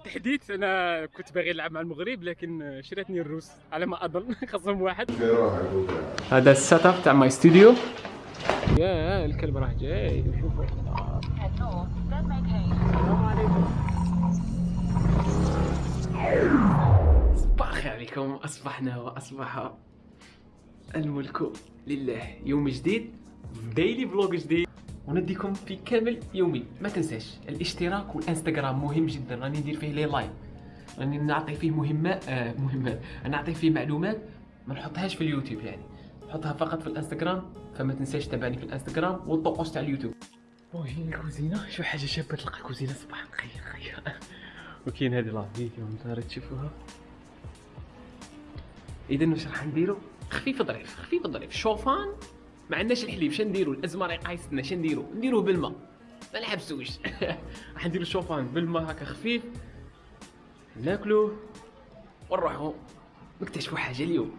وتحديث أنا كنت باغي نلعب مع المغرب لكن شراتني الروس على ما أظن. خاصهم واحد. هذا ال setup تاع my studio يا الكلب راه جاي. عليكم صباح الخير عليكم. أصبحنا وأصبح الملك لله. يوم جديد daily vlog جديد. ونديكم في كامل يومي. ما تنساش الاشتراك والانستغرام مهم جدا. راني ندير فيه les lives. راني نعطي فيه مهمات آه مهمات نعطي فيه معلومات ما نحطهاش في اليوتيوب يعني. نحطها فقط في الانستغرام فما تنساش تابعني في الانستغرام والطقوس تاع اليوتيوب. وهي الكوزينة؟ شو حاجة شابة تلقى كوزينة صباح الخير خير. وكاين هذه la vidéo نتايا تشوفوها. اذا واش راح نديرو؟ خفيف ظريف خفيف ظريف. شوفان ما عندناش الحليب شنو نديرو؟ الازمه راهي قايستنا شنو نديرو؟ نديروه بالماء. ما نحبسوش راح نديرو شوفان بالماء هكا خفيف. ناكلوه ونروحو. نكتشفوا حاجة اليوم.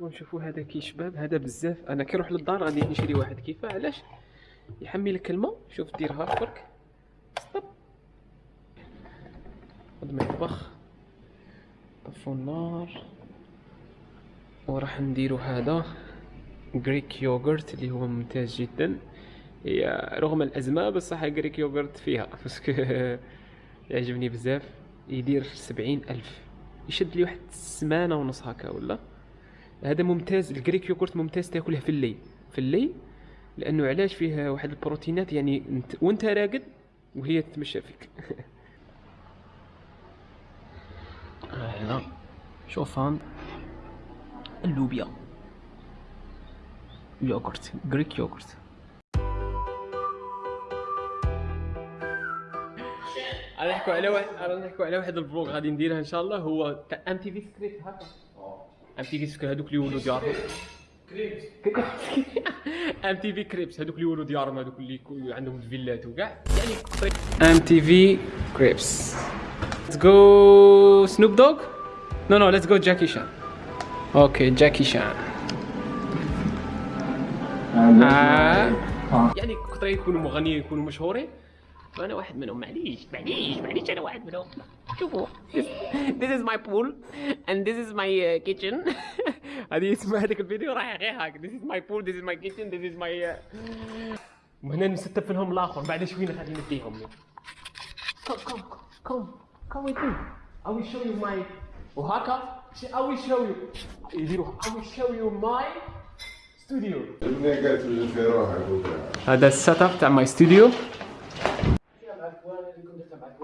ونشوفوا هذا كي شباب هذا بزاف. أنا كي نروح للدار غادي نشري واحد. كيفه علاش؟ يحمي لك الماء شوف ديرها برك stop. خد مطبخ طفوا النار. وراح نديرو هذا. Greek yogurt اللي هو ممتاز جدا. هي رغم الأزمة بصح Greek yogurt فيها. parce que يعجبني بزاف. يدير سبعين ألف. يشد لي واحد سمانه ونص هكا ولا؟ هذا ممتاز ال Greek yogurt ممتاز تاكله في الليل. في الليل؟ لأنه علاش فيه واحد البروتينات يعني انت وانت راقد وهي تتمشى فيك. هنا شوفان اللوبيا. yogurt Greek yogurt. غادي نحكوا على واحد غادي نحكوا على واحد ال vlog غادي نديرها إن شاء الله هو تاع MTV Cribs هكا MTV Cribs هذوك اللي يولوا ديارهم MTV Cribs هذوك اللي يولوا ديارهم هذوك اللي عندهم الفيلات وكاع. يعني MTV Cribs let's go Snoop Dogg no no let's go جاكي شان okay جاكي شان. يعني كثر يكونوا مغنيين يكونوا مشهورين. فانا واحد منهم معليش معليش معليش أنا واحد منهم. شوفوا this is my pool and this is my uh, kitchen هذه اسم هذاك الفيديو راح غير هاك this is my pool this is my kitchen this is my uh... وهنا نستف لهم الاخر بعد شوي غادي نديهم come come come come with me I will show you my وهكا I will show you يديروا I will show you my studio هذا السيت اب تاع ماي ستوديو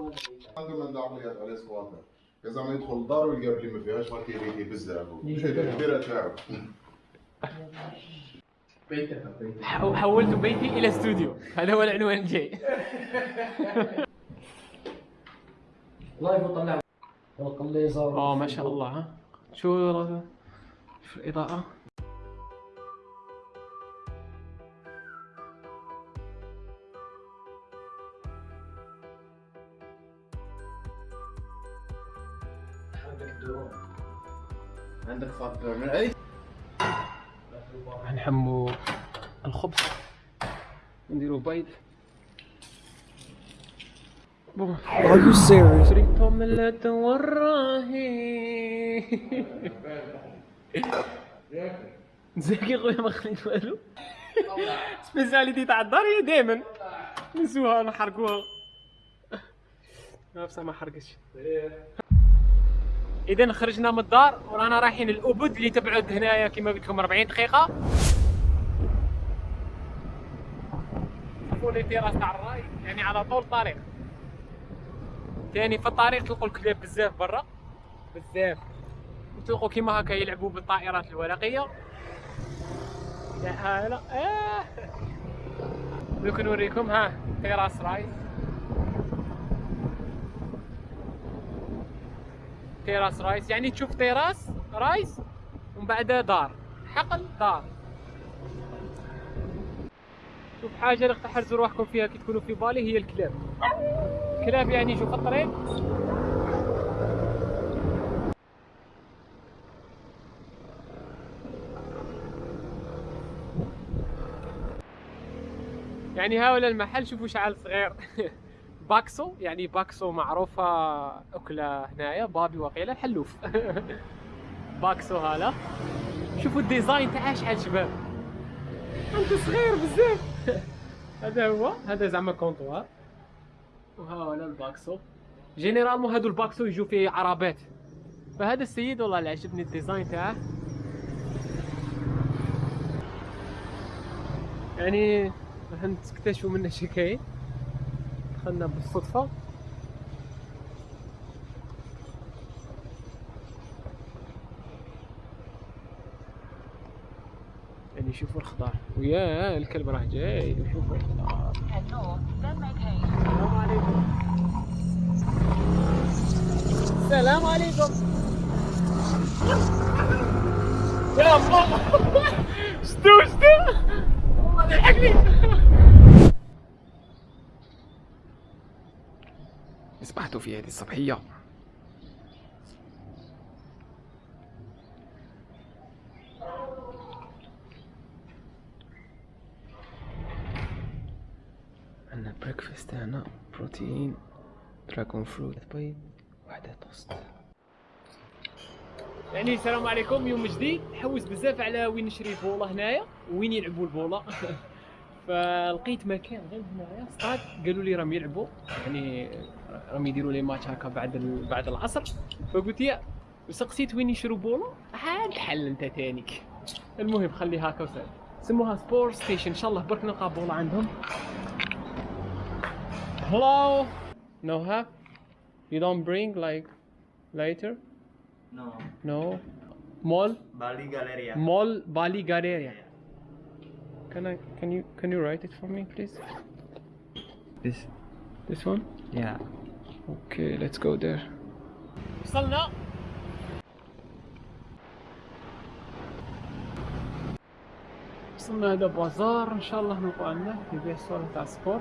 عنده من عمليات عليه سكواتر اذا ما يدخل الدار ويلقى بلي ما فيهاش ما كيري يبزها كبيره تاعو حولت بيتي إلى استوديو. هذا هو العنوان الجاي لايف وطلع. آه ما شاء الله ها. شو شو الاضاءه عندك عندك اي نحمو الخبز. نديرو بيض. بون Are you serious? شريتهم لا توراهي زكي خويا ما خليت والو. سبيسياليتي تاع الدار هي دائما نسوها نحرقوها ما حرقتش. إذا خرجنا من الدار ورانا رايحين الأبد اللي تبعد هنايا كما قلت لكم 40 دقيقة. شوفوا les terrasses تاع ال rice يعني على طول الطريق ثاني في الطريق تلقوا الكلاب بزاف برا. بزاف. تلقوا كيما هكا يلعبوا بالطائرات الورقية. لا لا. دوك نوريكم ها terrace rice terrace rice. يعني تشوف terrace rice ومن بعد دار. حقل دار. شوف حاجة اللي تحرزوا روحكم فيها كي تكونوا في بالي هي الكلاب. الكلاب يعني شوف الطريق. يعني هاولا المحل شوفوا شعال صغير. bakso يعني bakso معروفة أكلة هنايا babi وقيلة الحلوف. bakso هذا. شوفوا ال design تاعها شحال شباب. أنت صغير بزاف. هذا هو هذا زعما comptoir وها هنا ال bakso. généralement هادو ال bakso يجوا فيه عربات. فهذا السيد والله اللي عجبني ال design تاعه. يعني راح نكتشفوا منه شي كاين. دخلنا بالصدفة. يعني شوفوا الخضار ويا الكلب راه جاي. وشوفوا الخضار السلام عليكم. السلام عليكم. يا شتو شتو في هذه الصبحية. عندنا breakfast هنا protein dragon fruit بيض واحدة توست يعني السلام عليكم يوم جديد. حوس بزاف على وين نشري بولا هنايا وين يلعبوا البولا. فلقيت مكان غير هنايا ستاد قالوا لي راهم يلعبوا. يعني راهم يديروا لي ماتش هكا بعد ال- بعد العصر. فقلت يا سقسيت وين يشروا بولا عاد حل انت تانيك. المهم خلي هكا وسهل سموها سبور ستيشن إن شاء الله برك نلقى بولا عندهم. Hello. No have you don't bring like later? No, no. Mall? Bali Galleria. mall Bali Galleria can I can you can you write it for me please This, this one yeah. Okay, let's go there. وصلنا وصلنا هذا بازار ان شاء الله نلقى عندنا يبيع صورة تاع سبور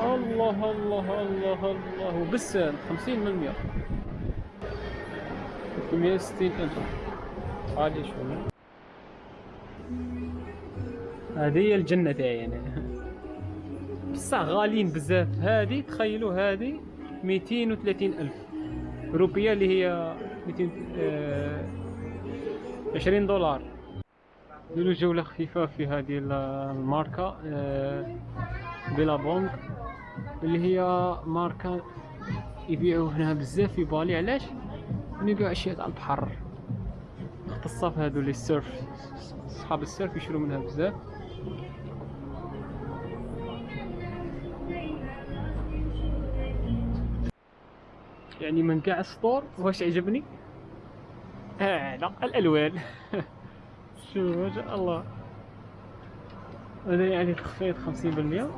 الله الله الله الله بالسهل 50 من 100 360 ألف عادي شوية هذه الجنة تاعي أنا بصح غاليين بزاف. هذه تخيلوا هذه 230 ألف روبية اللي هي 200 آه 20 دولار. نديرو جولة خفيفة في هذه ال- الماركة آه Billabong اللي هي ماركة يبيعوا هنا بزاف في بالي علاش؟ يبيعوا أشياء تاع البحر. مختصة في هذو اللي ال surf صحاب السيرف يشرو منها بزاف. يعني من كاع السطور واش عجبني؟ آه لا الألوان. شوف ما شاء الله. هذا يعني تخفيض 50%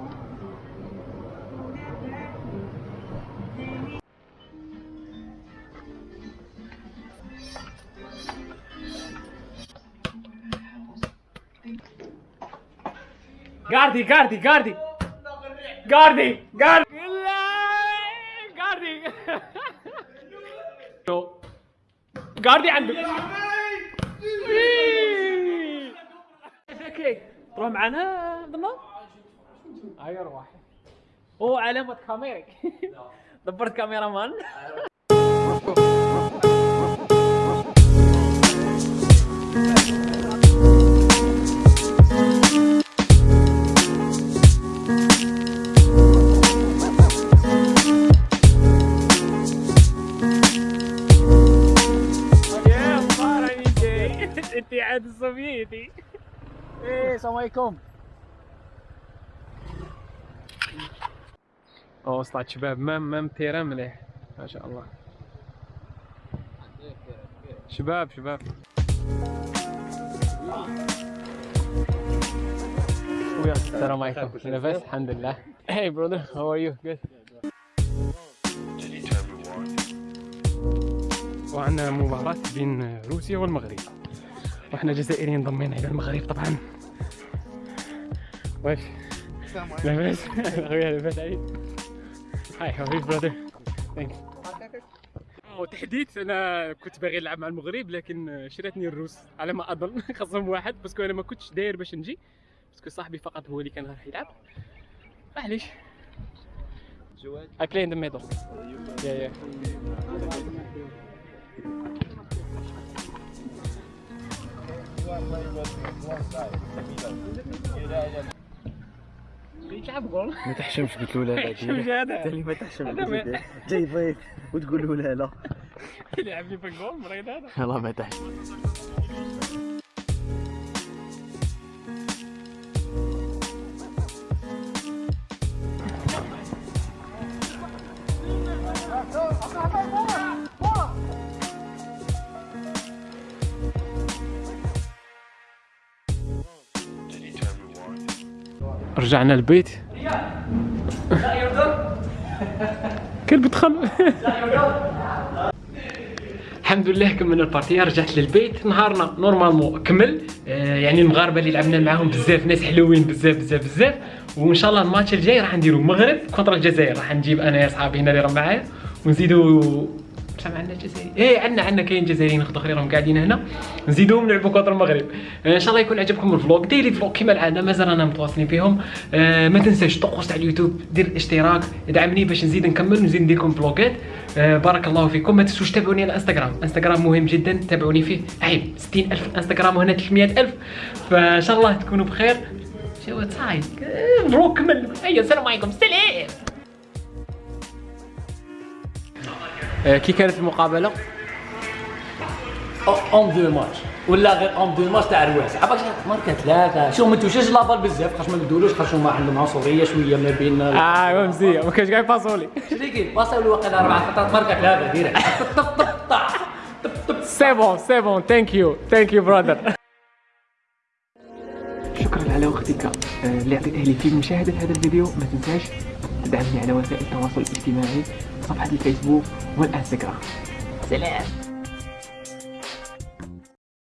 Guardi, guardi. Guardi, guardi. Guardi. No. Guardi عندك. أوكي تروح معنا ضمن؟ هيا روح. هو علامة كاميرا. دبرت كاميرا مان. الاتحاد السوفيتي إيه السلام عليكم. أوه وصلت شباب مام مام تيران مليح. ما شاء الله. شباب شباب. ويا السلام عليكم. لاباس الحمد لله. Hey brother how are you? Good. وعندنا مباراة بين روسيا والمغرب. وإحنا جزائريين ضمينا إلى المغرب طبعا. واش لاباس خويا لاباس عليك hi how brother thanks وتحديد أنا كنت باغي نلعب مع المغرب لكن شراتني الروس على ما أظن. خاصهم واحد parce que أنا ما كنتش داير باش نجي. parce que صاحبي فقط هو اللي كان راح يلعب. معليش. I play in the middle. يلعب جول ما تحشمش قلت له لا لا هذا. اللي ما تحشمش جاي ضيف. وتقول له لا لا. يلعبني في الجول مريض هذا. والله ما تحشم رجعنا البيت. كلب دخل الحمد لله كملنا ال partie رجعت للبيت. نهارنا normalement كمل. آه يعني المغاربة اللي لعبنا معاهم بزاف ناس حلوين بزاف بزاف بزاف. وإن شاء الله الماتش الجاي راح نديرو المغرب contre الجزائر. راح نجيب أنا يا صحابي هنا اللي راهم معايا ونزيدو بصح عندنا جزائري إيه عندنا عندنا كاين جزائريين اخرين راهم قاعدين هنا. نزيدوهم نلعبوا contre المغرب. آه، إن شاء الله يكون عجبكم الفلوق. ديلي فلوق كما العادة مازال أنا متواصلين فيهم. آه، ما تنساش تقوس على اليوتيوب دير اشتراك ادعمني باش نزيد نكمل ونزيد ندير لكم فلوقات. آه، بارك الله فيكم. ما تنسوش تابعوني على إنستغرام. إنستغرام مهم جدا تابعوني فيه. عيب 60000 إنستغرام وهنا 300000 فإن شاء الله تكونوا بخير. شو صايد فلوق كمل. أيوه السلام عليكم. سلام. كي كانت المقابلة؟ اون دو ماتش. ولا غير اون دو ماتش تاع رواس عباك ماركه ثلاثة. شو ما توشاش لابال بزاف. خاطر ما نقولوش خاطر هما عندهم عنصريه شوية ما بين آه مزيان. ما كانش قاعد يباسولي شريكي باصا الواقع أربع خطرات ماركه ثلاثة ديريكت. طب طب طب طب سي بون سي بون ثانك يو ثانك يو براذر شكرا على وقتك. آه، اللي عطيته لي في مشاهدة هذا الفيديو. ما تنساش تدعمني على وسائل التواصل الاجتماعي صفحة الفيسبوك والإنستغرام. سلام.